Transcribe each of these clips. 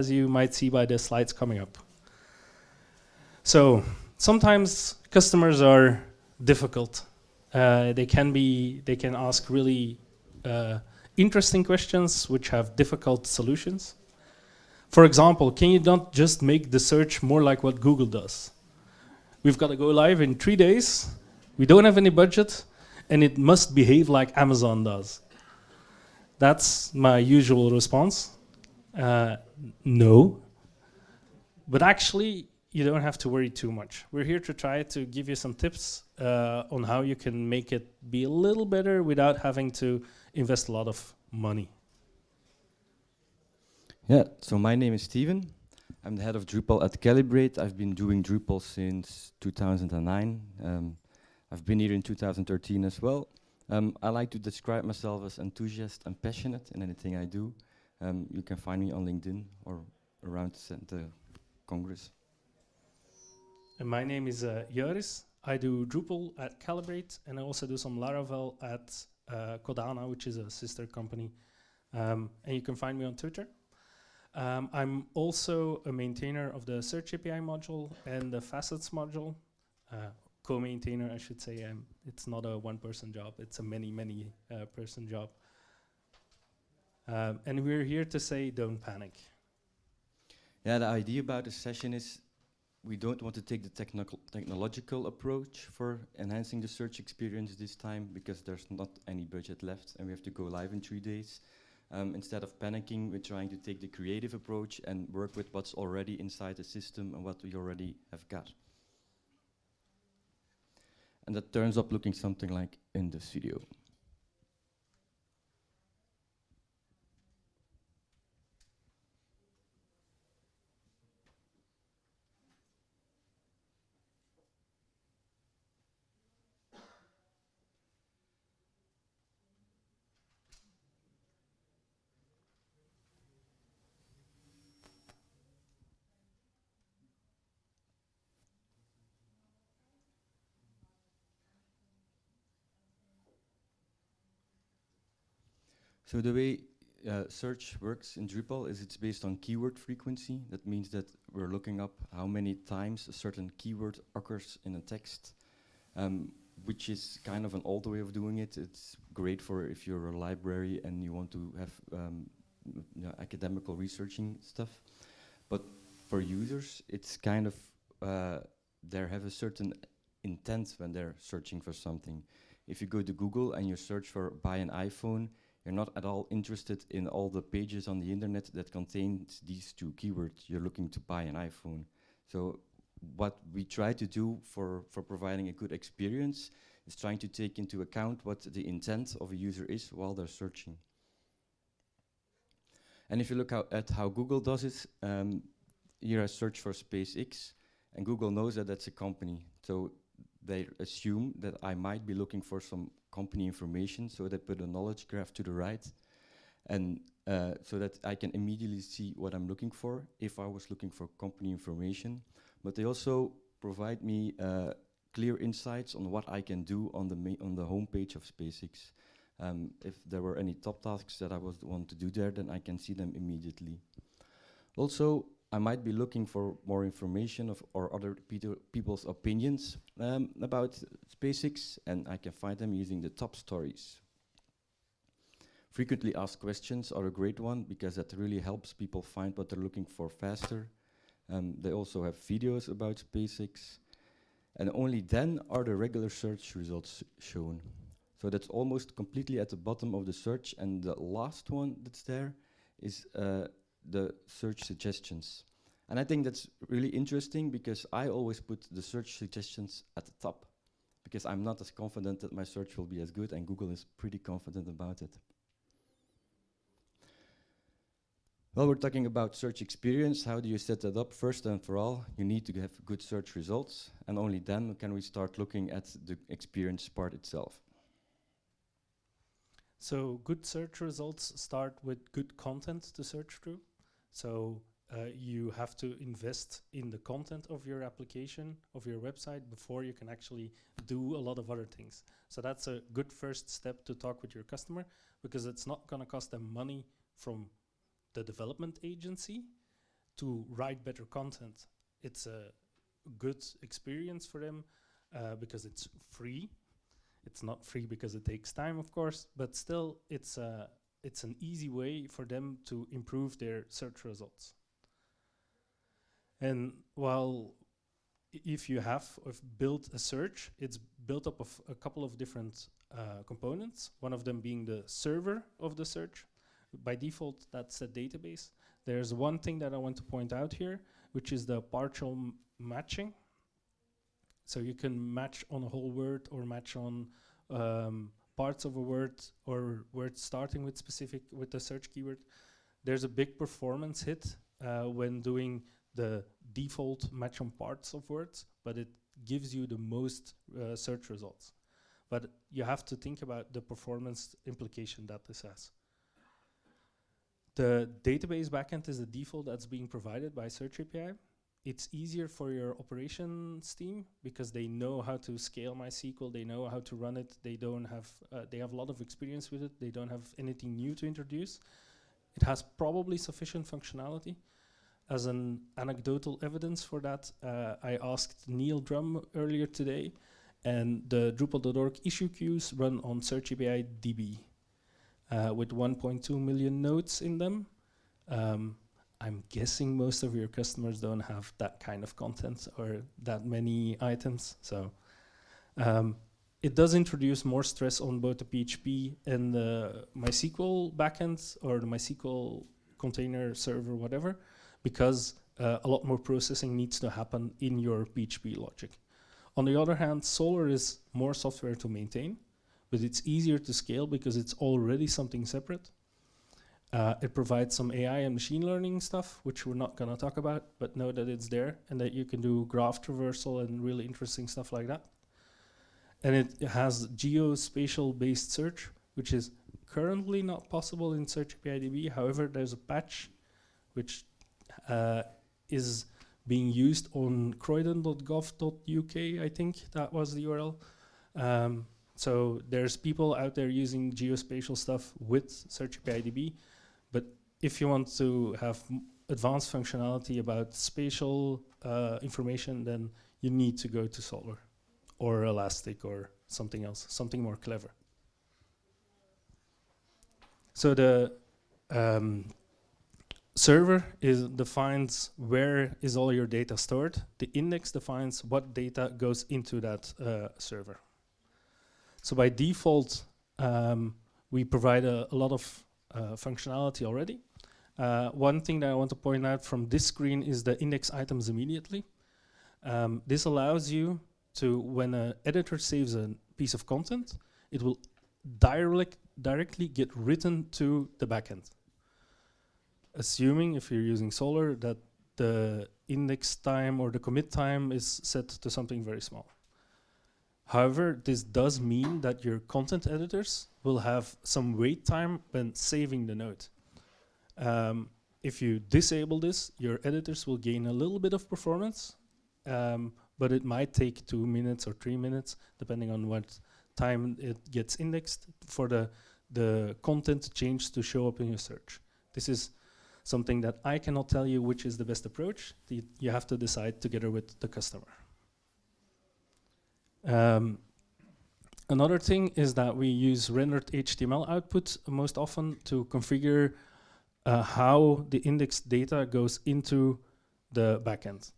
as you might see by the slides coming up. So sometimes customers are difficult. Uh, they can be, they can ask really uh, interesting questions which have difficult solutions. For example, can you not just make the search more like what Google does? We've got to go live in three days. We don't have any budget and it must behave like Amazon does. That's my usual response. Uh, no. But actually, you don't have to worry too much. We're here to try to give you some tips uh, on how you can make it be a little better without having to invest a lot of money. Yeah, so my name is Steven. I'm the head of Drupal at Calibrate. I've been doing Drupal since 2009. Um, I've been here in 2013 as well. Um, I like to describe myself as enthusiast and passionate in anything I do. Um, you can find me on LinkedIn or around the Congress. And my name is uh, Joris. I do Drupal at Calibrate, and I also do some Laravel at uh, Codana, which is a sister company. Um, and you can find me on Twitter. Um, I'm also a maintainer of the Search API module and the Facets module. Uh, co-maintainer, I should say. Um, it's not a one-person job. It's a many, many uh, person job. Um, and we're here to say, don't panic. Yeah, the idea about the session is we don't want to take the technological approach for enhancing the search experience this time because there's not any budget left and we have to go live in three days. Um, instead of panicking, we're trying to take the creative approach and work with what's already inside the system and what we already have got. And that turns up looking something like in this video. So the way uh, search works in Drupal is it's based on keyword frequency. That means that we're looking up how many times a certain keyword occurs in a text, um, which is kind of an old way of doing it. It's great for if you're a library and you want to have um, you know, academical researching stuff. But for users, it's kind of, uh, they have a certain intent when they're searching for something. If you go to Google and you search for buy an iPhone, you're not at all interested in all the pages on the internet that contains these two keywords. You're looking to buy an iPhone. So what we try to do for, for providing a good experience is trying to take into account what the intent of a user is while they're searching. And if you look at how Google does it, um, here I search for SpaceX, and Google knows that that's a company. So they assume that I might be looking for some company information, so they put a knowledge graph to the right, and uh, so that I can immediately see what I'm looking for if I was looking for company information. But they also provide me uh, clear insights on what I can do on the on the homepage of SpaceX. Um, if there were any top tasks that I was want to do there, then I can see them immediately. Also, I might be looking for more information of or other people's opinions um, about SpaceX, and I can find them using the top stories. Frequently asked questions are a great one because that really helps people find what they're looking for faster. Um, they also have videos about SpaceX, and only then are the regular search results shown. So that's almost completely at the bottom of the search, and the last one that's there is uh, the search suggestions. And I think that's really interesting because I always put the search suggestions at the top because I'm not as confident that my search will be as good and Google is pretty confident about it. Well, we're talking about search experience. How do you set that up? First and for all, you need to have good search results and only then can we start looking at the experience part itself. So good search results start with good content to search through. So uh, you have to invest in the content of your application, of your website, before you can actually do a lot of other things. So that's a good first step to talk with your customer because it's not going to cost them money from the development agency. to write better content, it's a good experience for them uh, because it's free. It's not free because it takes time, of course, but still, it's a it's an easy way for them to improve their search results. And while if you have built a search, it's built up of a couple of different uh, components, one of them being the server of the search. By default, that's a database. There's one thing that I want to point out here, which is the partial matching. So you can match on a whole word or match on um, parts of a word or words starting with specific with the search keyword. There's a big performance hit uh, when doing the default match on parts of words, but it gives you the most uh, search results. But you have to think about the performance implication that this has. The database backend is the default that's being provided by Search API. It's easier for your operations team because they know how to scale MySQL, they know how to run it, they don't have, uh, they have a lot of experience with it, they don't have anything new to introduce. It has probably sufficient functionality, as an anecdotal evidence for that, uh, I asked Neil Drumm earlier today, and the Drupal.org issue queues run on Search API DB uh, with 1.2 million nodes in them. Um, I'm guessing most of your customers don't have that kind of content or that many items. So um, it does introduce more stress on both the PHP and the MySQL backends or the MySQL container server, whatever because uh, a lot more processing needs to happen in your PHP logic. On the other hand, Solr is more software to maintain, but it's easier to scale because it's already something separate. Uh, it provides some AI and machine learning stuff, which we're not going to talk about, but know that it's there and that you can do graph traversal and really interesting stuff like that. And it has geospatial based search, which is currently not possible in Search API DB. However, there's a patch which uh, is being used on croydon.gov.uk, I think that was the URL. Um, so there's people out there using geospatial stuff with Search API DB, but if you want to have advanced functionality about spatial uh, information, then you need to go to Solr or Elastic or something else, something more clever. So the um, server is defines where is all your data stored. The index defines what data goes into that uh, server. So by default, um, we provide a, a lot of uh, functionality already. Uh, one thing that I want to point out from this screen is the index items immediately. Um, this allows you to, when an editor saves a piece of content, it will direct, directly get written to the backend assuming if you're using Solr, that the index time or the commit time is set to something very small. However, this does mean that your content editors will have some wait time when saving the node. Um, if you disable this, your editors will gain a little bit of performance, um, but it might take two minutes or three minutes, depending on what time it gets indexed for the, the content change to show up in your search. This is something that I cannot tell you which is the best approach. The, you have to decide together with the customer. Um, another thing is that we use rendered HTML output most often to configure uh, how the indexed data goes into the backend.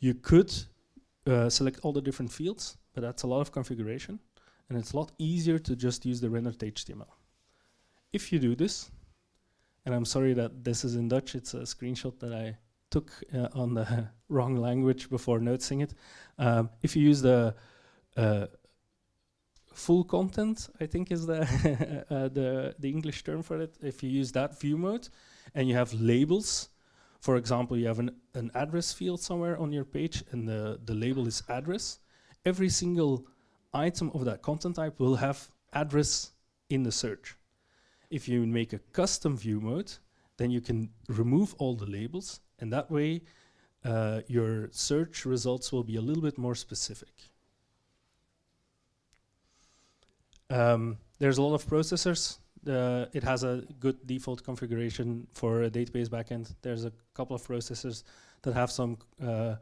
You could uh, select all the different fields, but that's a lot of configuration, and it's a lot easier to just use the rendered HTML. If you do this, and I'm sorry that this is in Dutch. It's a screenshot that I took uh, on the wrong language before noticing it. Um, if you use the uh, full content, I think is the, uh, the, the English term for it. If you use that view mode and you have labels, for example, you have an, an address field somewhere on your page and the, the label is address, every single item of that content type will have address in the search. If you make a custom view mode, then you can remove all the labels, and that way uh, your search results will be a little bit more specific. Um, there's a lot of processors The, it has a good default configuration for a database backend. There's a couple of processors that have some uh,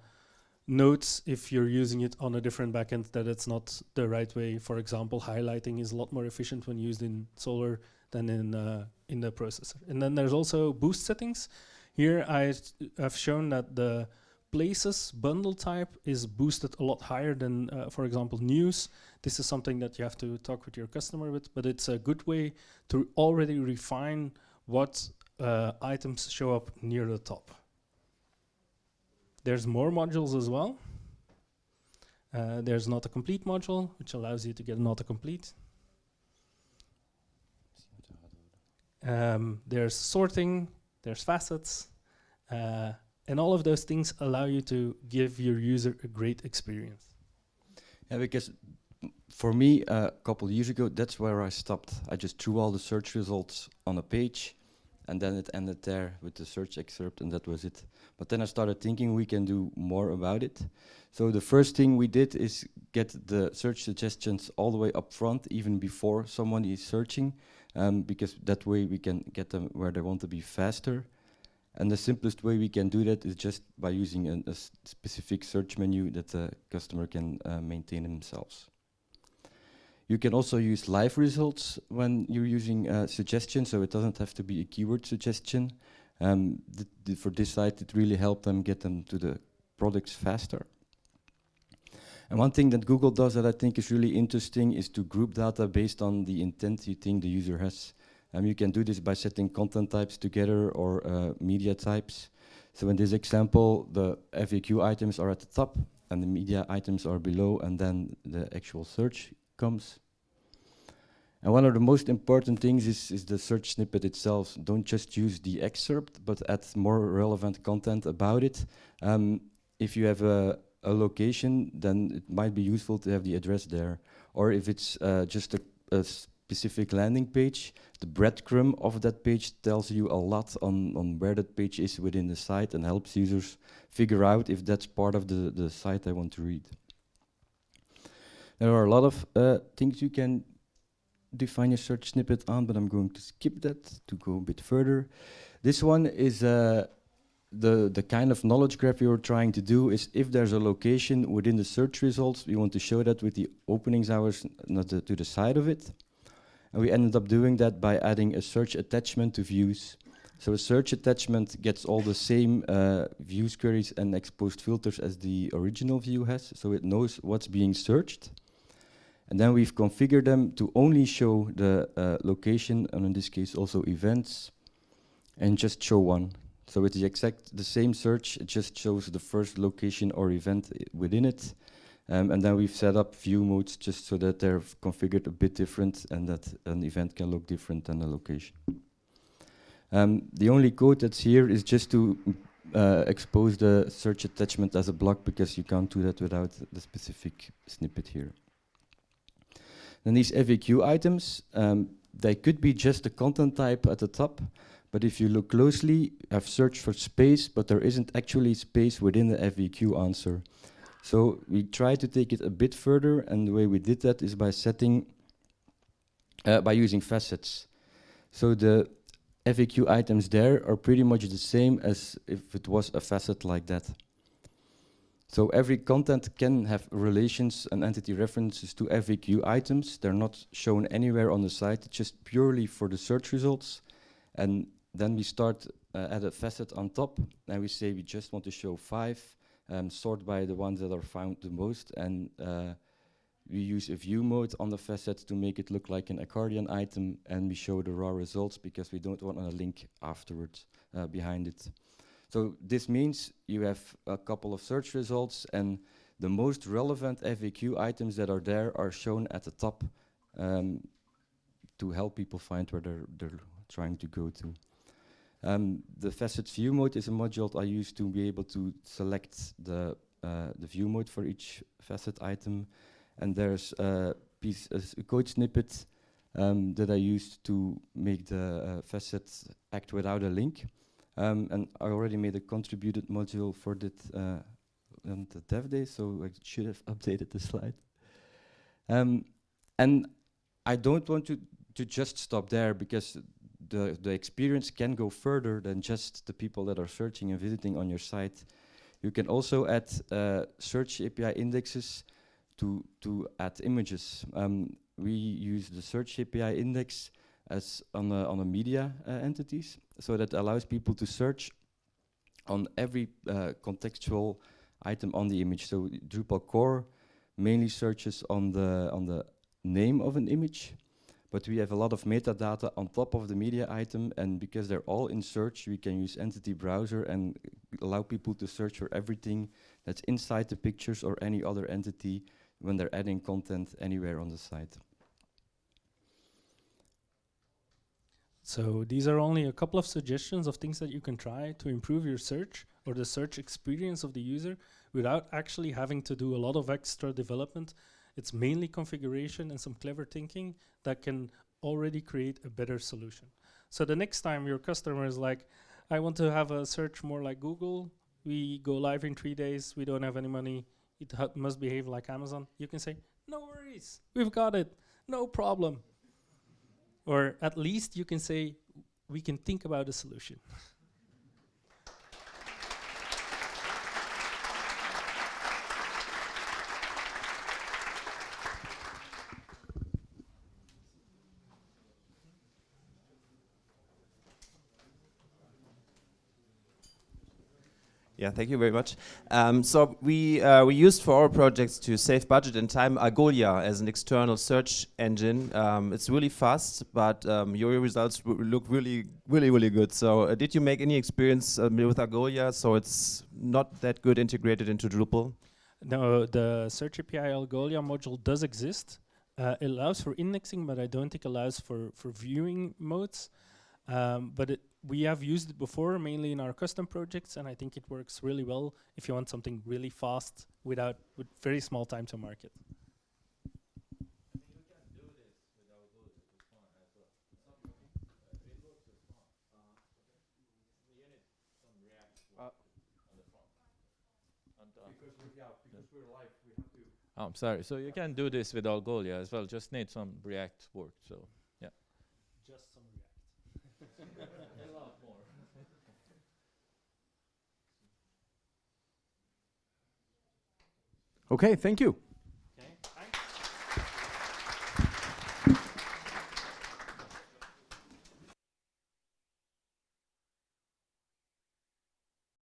notes if you're using it on a different backend that it's not the right way. For example, highlighting is a lot more efficient when used in Solr than in uh, in the processor. And then there's also boost settings. Here I have shown that the places bundle type is boosted a lot higher than, uh, for example, news. This is something that you have to talk with your customer with, but it's a good way to already refine what uh, items show up near the top. There's more modules as well. Uh, there's not a complete module, which allows you to get an autocomplete. Um, there's sorting, there's facets, uh, and all of those things allow you to give your user a great experience. Yeah, because for me, uh, a couple years ago, that's where I stopped. I just threw all the search results on a page, and then it ended there with the search excerpt, and that was it. But then I started thinking we can do more about it. So the first thing we did is get the search suggestions all the way up front, even before someone is searching, um, because that way we can get them where they want to be faster. And the simplest way we can do that is just by using an, a specific search menu that the customer can uh, maintain themselves. You can also use live results when you're using uh, suggestions, so it doesn't have to be a keyword suggestion. Um, th th for this site, it really helped them get them to the products faster. And one thing that Google does that I think is really interesting is to group data based on the intent you think the user has. Um, you can do this by setting content types together or uh, media types. So in this example, the FAQ items are at the top and the media items are below and then the actual search comes. And one of the most important things is, is the search snippet itself. Don't just use the excerpt, but add more relevant content about it. Um, if you have a, a, location, then it might be useful to have the address there. Or if it's uh, just a, a, specific landing page, the breadcrumb of that page tells you a lot on, on where that page is within the site and helps users figure out if that's part of the, the site I want to read. There are a lot of uh, things you can define a search snippet on, but I'm going to skip that to go a bit further. This one is uh, the, the kind of knowledge graph you're trying to do is if there's a location within the search results, we want to show that with the openings hours not to the side of it. And we ended up doing that by adding a search attachment to views. So a search attachment gets all the same uh, views queries and exposed filters as the original view has, so it knows what's being searched. And then we've configured them to only show the uh, location, and in this case also events, and just show one. So it's the exact the same search, it just shows the first location or event within it. Um, and then we've set up view modes just so that they're configured a bit different and that an event can look different than a location. Um, the only code that's here is just to uh, expose the search attachment as a block because you can't do that without the specific snippet here. Then these FAQ items, um, they could be just a content type at the top, but if you look closely, I've searched for space, but there isn't actually space within the FAQ answer. So we try to take it a bit further, and the way we did that is by setting, uh, by using facets. So the FAQ items there are pretty much the same as if it was a facet like that. So every content can have relations and entity references to FAQ items. They're not shown anywhere on the site, just purely for the search results. And then we start uh, at a facet on top, and we say we just want to show five, um, sort by the ones that are found the most, and uh, we use a view mode on the facet to make it look like an accordion item, and we show the raw results because we don't want a link afterwards uh, behind it. So this means you have a couple of search results and the most relevant FAQ items that are there are shown at the top um, to help people find where they're, they're trying to go to. Um, the facet view mode is a module I use to be able to select the, uh, the view mode for each facet item. And there's a piece, a code snippet um, that I used to make the uh, facet act without a link. Um, and I already made a contributed module for that uh, on the dev day, so I should have updated the slide. Um, and I don't want to to just stop there because the the experience can go further than just the people that are searching and visiting on your site. You can also add uh, search API indexes to to add images. Um, we use the search API index as on a, on a media uh, entities, so that allows people to search on every uh, contextual item on the image. So Drupal core mainly searches on the on the name of an image, but we have a lot of metadata on top of the media item, and because they're all in search, we can use Entity Browser and allow people to search for everything that's inside the pictures or any other entity when they're adding content anywhere on the site. So these are only a couple of suggestions of things that you can try to improve your search or the search experience of the user without actually having to do a lot of extra development. It's mainly configuration and some clever thinking that can already create a better solution. So the next time your customer is like, I want to have a search more like Google, we go live in three days, we don't have any money, it must behave like Amazon, you can say, no worries, we've got it, no problem. Or at least you can say, we can think about a solution. Yeah, thank you very much. Um, so we uh, we used for our projects to save budget and time Algolia as an external search engine. Um, it's really fast, but um, your results look really, really, really good. So uh, did you make any experience uh, with Algolia? So it's not that good integrated into Drupal. No, the Search API Algolia module does exist. Uh, it allows for indexing, but I don't think it allows for for viewing modes. Um, but it, we have used it before, mainly in our custom projects, and I think it works really well if you want something really fast without with very small time to market. Oh, I'm sorry. So you can do this with Algolia as well. Just need some React work. So yeah. Just some React. a lot more. Okay, thank you.